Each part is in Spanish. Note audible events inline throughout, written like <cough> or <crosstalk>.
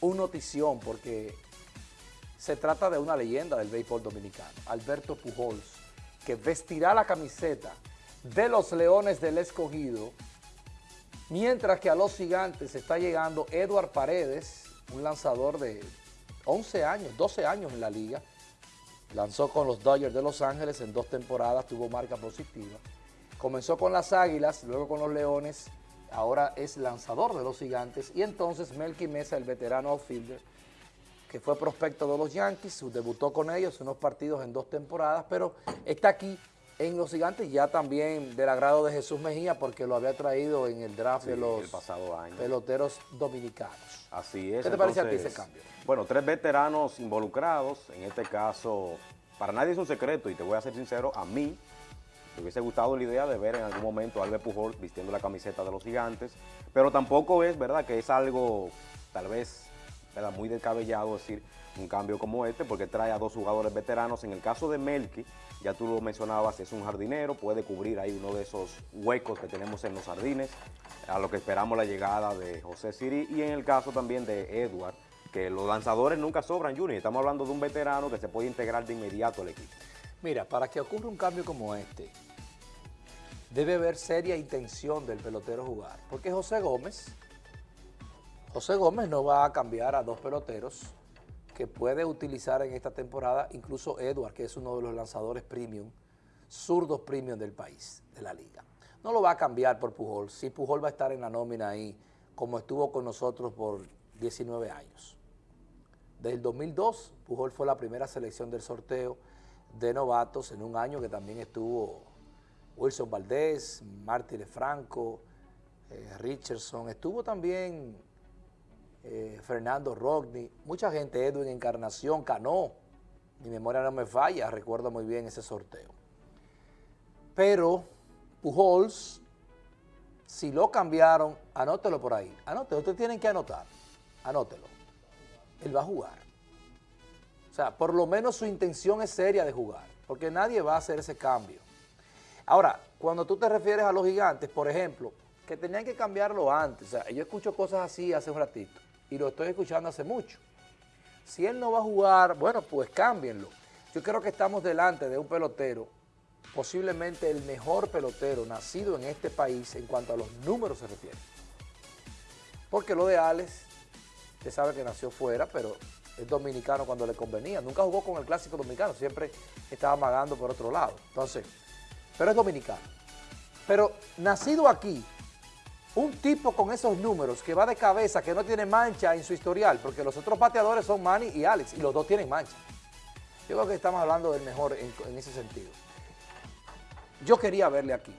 un notición porque se trata de una leyenda del béisbol dominicano, Alberto Pujols, que vestirá la camiseta de los Leones del Escogido, mientras que a los gigantes está llegando Edward Paredes, un lanzador de 11 años, 12 años en la liga, lanzó con los Dodgers de Los Ángeles en dos temporadas, tuvo marca positiva, comenzó con las Águilas, luego con los Leones, ahora es lanzador de los gigantes, y entonces Melky Mesa, el veterano outfielder, que fue prospecto de los Yankees, debutó con ellos unos partidos en dos temporadas, pero está aquí en los gigantes ya también del agrado de Jesús Mejía porque lo había traído en el draft de los pasado año. peloteros dominicanos. Así es. ¿Qué te parece a ti ese cambio? Bueno, tres veteranos involucrados, en este caso, para nadie es un secreto y te voy a ser sincero, a mí me hubiese gustado la idea de ver en algún momento a Albert Pujol vistiendo la camiseta de los gigantes, pero tampoco es verdad que es algo tal vez muy descabellado decir un cambio como este porque trae a dos jugadores veteranos. En el caso de Melky, ya tú lo mencionabas, es un jardinero, puede cubrir ahí uno de esos huecos que tenemos en los jardines, a lo que esperamos la llegada de José Siri y en el caso también de Edward, que los lanzadores nunca sobran, Junior. Estamos hablando de un veterano que se puede integrar de inmediato al equipo. Mira, para que ocurra un cambio como este, debe haber seria intención del pelotero jugar, porque José Gómez José Gómez no va a cambiar a dos peloteros que puede utilizar en esta temporada, incluso Edward, que es uno de los lanzadores premium, zurdos premium del país, de la liga. No lo va a cambiar por Pujol, si Pujol va a estar en la nómina ahí, como estuvo con nosotros por 19 años. Desde el 2002, Pujol fue la primera selección del sorteo de novatos en un año que también estuvo Wilson Valdés, Martínez Franco, eh, Richardson, estuvo también eh, Fernando Rodney, mucha gente, Edwin Encarnación, Cano, mi memoria no me falla, recuerdo muy bien ese sorteo. Pero Pujols, si lo cambiaron, anótelo por ahí, anótelo, ustedes tienen que anotar, anótelo, él va a jugar. O sea, por lo menos su intención es seria de jugar, porque nadie va a hacer ese cambio. Ahora, cuando tú te refieres a los gigantes, por ejemplo, que tenían que cambiarlo antes, o sea, yo escucho cosas así hace un ratito, y lo estoy escuchando hace mucho. Si él no va a jugar, bueno, pues cámbienlo. Yo creo que estamos delante de un pelotero, posiblemente el mejor pelotero nacido en este país en cuanto a los números se refiere. Porque lo de Alex, usted sabe que nació fuera, pero es dominicano cuando le convenía. Nunca jugó con el clásico dominicano, siempre estaba amagando por otro lado. Entonces, pero es dominicano. Pero nacido aquí, un tipo con esos números que va de cabeza, que no tiene mancha en su historial, porque los otros pateadores son Manny y Alex, y los dos tienen mancha. Yo creo que estamos hablando del mejor en, ese sentido. Yo quería verle aquí.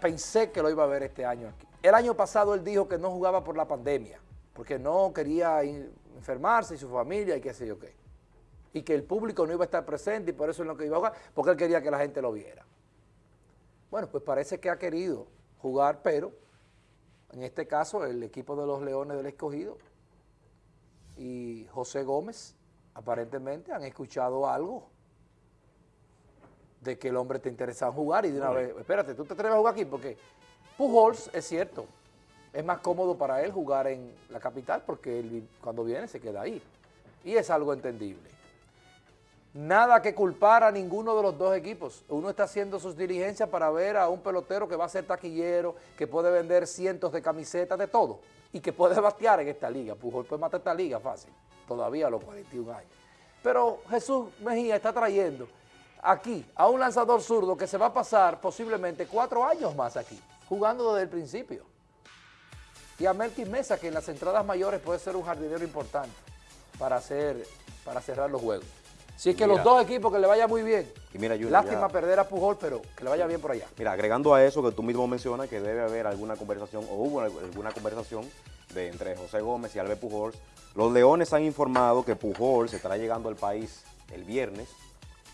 Pensé que lo iba a ver este año aquí. El año pasado él dijo que no jugaba por la pandemia, porque no quería enfermarse y su familia y qué sé yo qué. Y que el público no iba a estar presente y por eso es lo que iba a jugar, porque él quería que la gente lo viera. Bueno, pues parece que ha querido jugar, pero en este caso el equipo de los Leones del Escogido y José Gómez, aparentemente han escuchado algo de que el hombre te interesaba jugar y de una vez, espérate, tú te atreves a jugar aquí porque Pujols, es cierto, es más cómodo para él jugar en la capital porque él cuando viene se queda ahí y es algo entendible. Nada que culpar a ninguno de los dos equipos. Uno está haciendo sus diligencias para ver a un pelotero que va a ser taquillero, que puede vender cientos de camisetas, de todo, y que puede <laughs> batear en esta liga. Pujol puede matar esta liga fácil, todavía a los 41 años. Pero Jesús Mejía está trayendo aquí a un lanzador zurdo que se va a pasar posiblemente cuatro años más aquí, jugando desde el principio. Y a Melky Mesa, que en las entradas mayores puede ser un jardinero importante para, hacer, para cerrar los juegos. Si es que los dos equipos que le vaya muy bien. Y mira, Lástima perder a Pujol, pero que le vaya bien por allá. Mira, agregando a eso que tú mismo mencionas que debe haber alguna conversación, o hubo alguna conversación de entre José Gómez y Albert Pujol. Los Leones han informado que Pujol se estará llegando al país el viernes.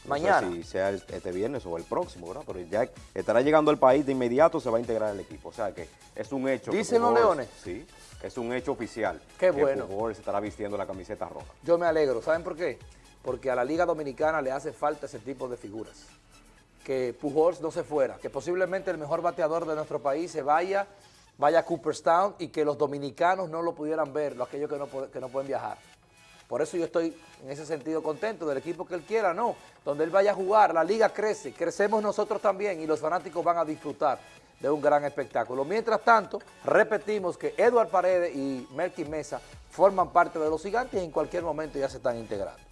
Mañana. si sea este viernes o el próximo, ¿verdad? Pero ya estará llegando al país de inmediato, se va a integrar al equipo. O sea que es un hecho. ¿Dicen los Leones? Sí, es un hecho oficial. Qué bueno. Pujol se estará vistiendo la camiseta roja. Yo me alegro. ¿Saben por qué? Porque a la Liga Dominicana le hace falta ese tipo de figuras. Que Pujols no se fuera, que posiblemente el mejor bateador de nuestro país se vaya vaya a Cooperstown y que los dominicanos no lo pudieran ver, los aquellos que no, pueden viajar. Por eso yo estoy en ese sentido contento del equipo que él quiera, no. Donde él vaya a jugar, la liga crece, crecemos nosotros también y los fanáticos van a disfrutar de un gran espectáculo. Mientras tanto, repetimos que Eduard Paredes y Melky Mesa forman parte de los gigantes y en cualquier momento ya se están integrando.